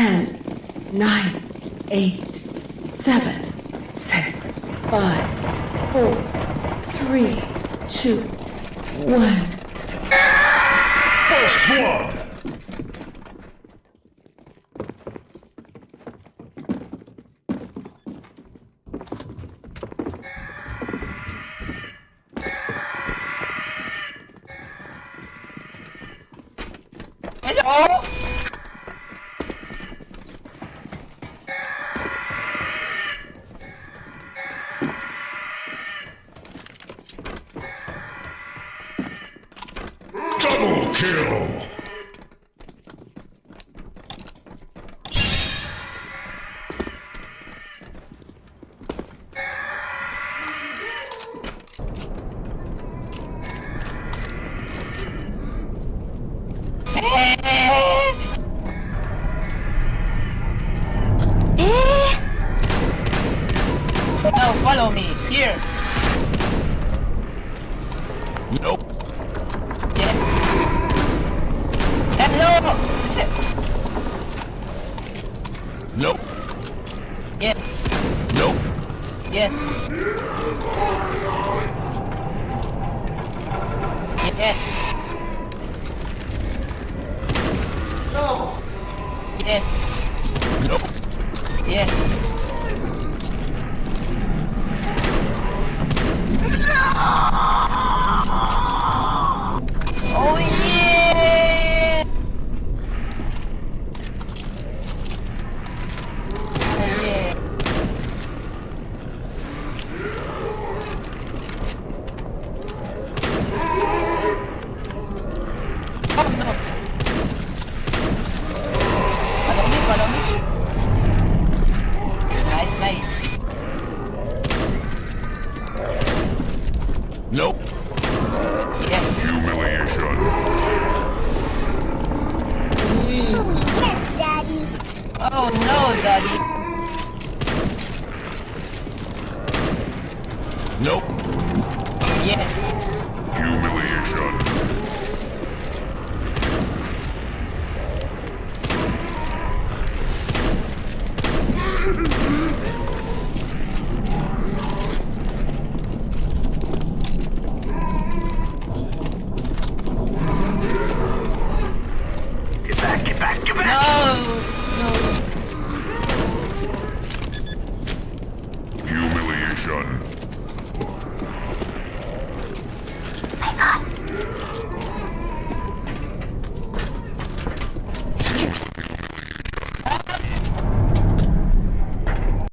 ten, nine, eight, seven, six, five, four, three, two, one. First blood! Hello? Double kill! Now follow me. Here. Nope. Yes. Yes. No. Yes. Nope. Yes. Oh yeah! Oh yeah. Oh no! Follow me, follow me. Nice, nice. Nope. Yes. Humiliation. Yes, Daddy. Oh no, daddy. Nope. Yes. Humiliation.